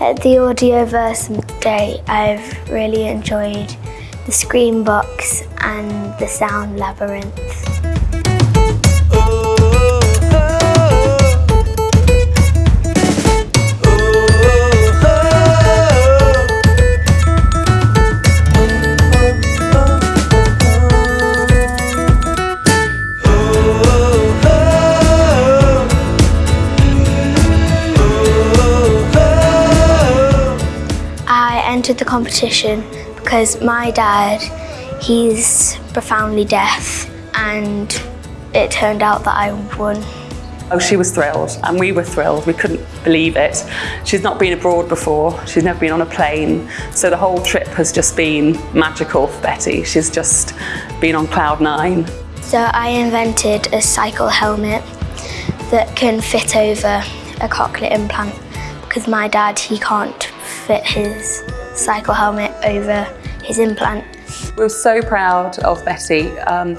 At the Audioverse Day, I've really enjoyed the Scream Box and the Sound Labyrinth. Entered the competition because my dad, he's profoundly deaf and it turned out that I won. Oh, she was thrilled and we were thrilled. We couldn't believe it. She's not been abroad before. She's never been on a plane. So the whole trip has just been magical for Betty. She's just been on cloud nine. So I invented a cycle helmet that can fit over a cochlear implant because my dad, he can't fit his cycle helmet over his implant. We were so proud of Betty. Um,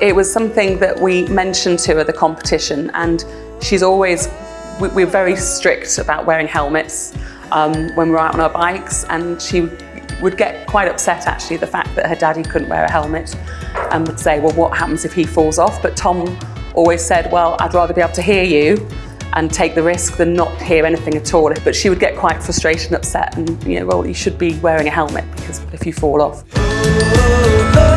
it was something that we mentioned to her the competition and she's always, we, we're very strict about wearing helmets um, when we're out on our bikes and she would get quite upset actually the fact that her daddy couldn't wear a helmet and would say, well, what happens if he falls off? But Tom always said, well, I'd rather be able to hear you and take the risk than not hear anything at all. But she would get quite frustrated and upset and, you know, well, you should be wearing a helmet because if you fall off. Oh, oh, oh.